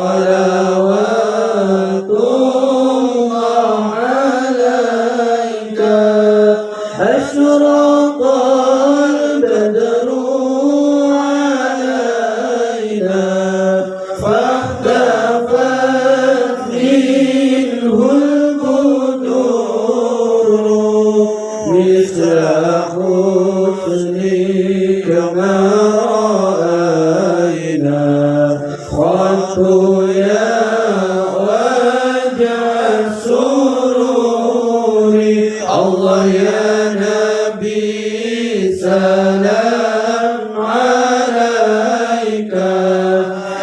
Allah. الله يا نبي سلام عليك.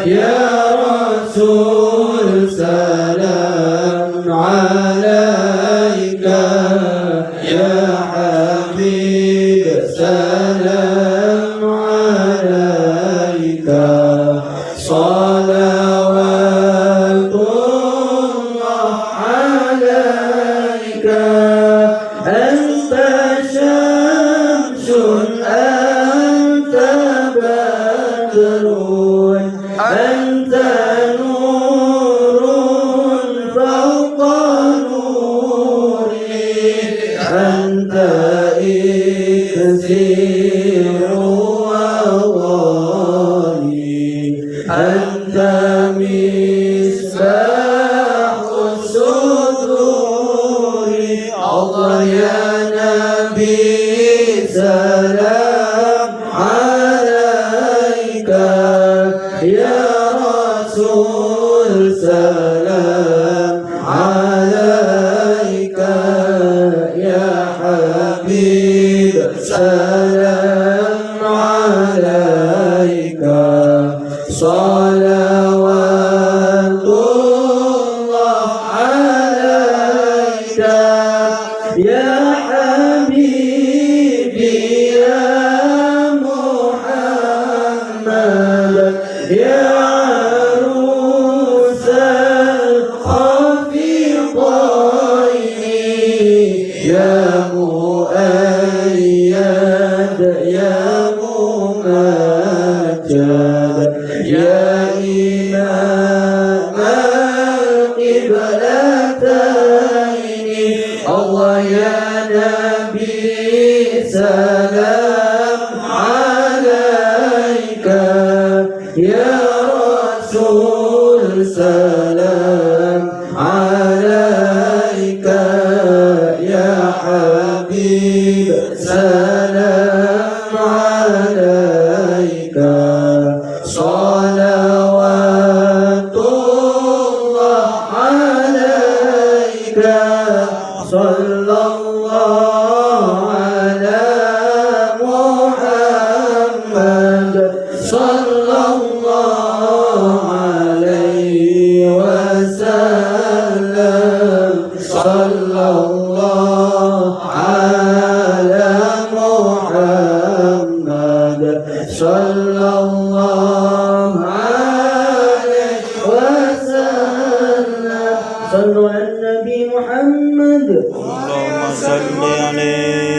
يا رسول سلام عليك. يا حبيب سلام أنت مصباح يا نبي سلام عليك يا رسول سلام صلوات الله عليك يا حبيبي يا محمد يا عروس الخفيضين يا مؤيد يا ممجد. يا إمام القبلتين الله يا نبي سلام عليك. يا رسول سلام عليك. يا حبيب سلام عليك. وسلم صلى الله على محمد صلى الله عليه وسلم صلوا على النبي محمد. اللهم صل عليه